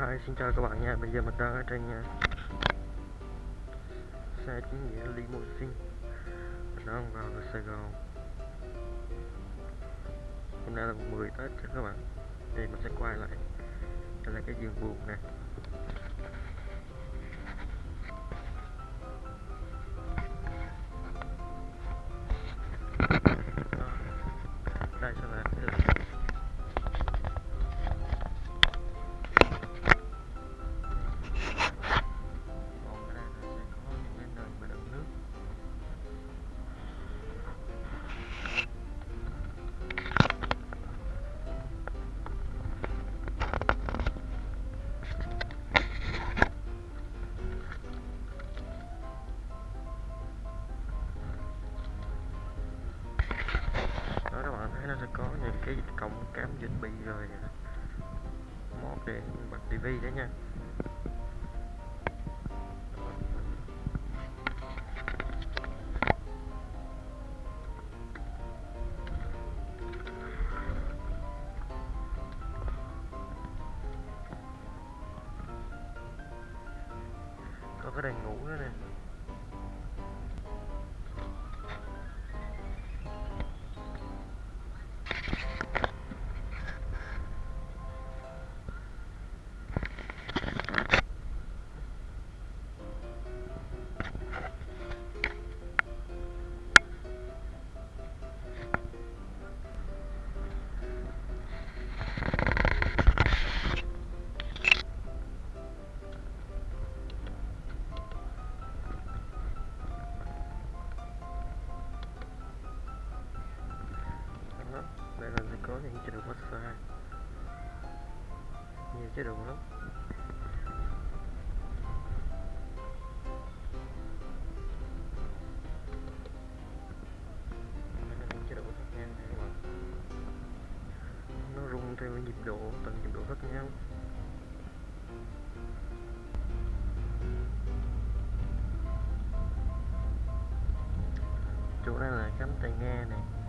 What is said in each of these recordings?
Hi, xin chào các bạn nha. Bây giờ mình đang ở trên uh, xe chính nghĩa limousine. Mình đang vào Sài Gòn. Hôm nay là 10 Tết cho các bạn. Thì mình sẽ quay lại. Đây là cái giường buồn nè. Có những cái cổng cắm USB rồi một để bật tivi đấy nha. Có cái đèn ngủ nữa nè. Chế độ nhiều chế độ lắm nó rung theo nhịp độ, từng nhịp độ khác nhau. Chỗ này là cắm tai nghe này.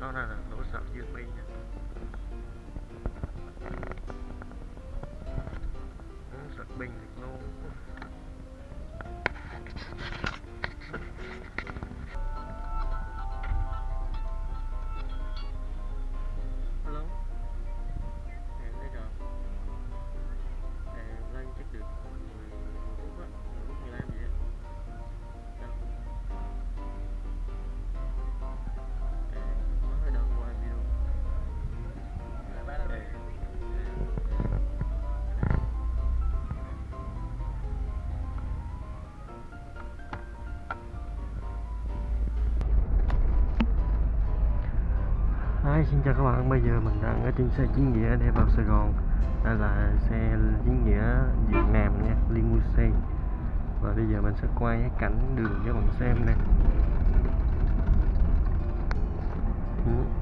Đó là nó sập dương USB nha Ừ, bình pin được Hi, xin chào các bạn, bây giờ mình đang ở trên xe chính nghĩa để vào Sài Gòn. Đây là xe chính nghĩa Việt Nam nha, limousine. Và bây giờ mình sẽ quay cái cảnh đường cho bạn xem nè. Ừ.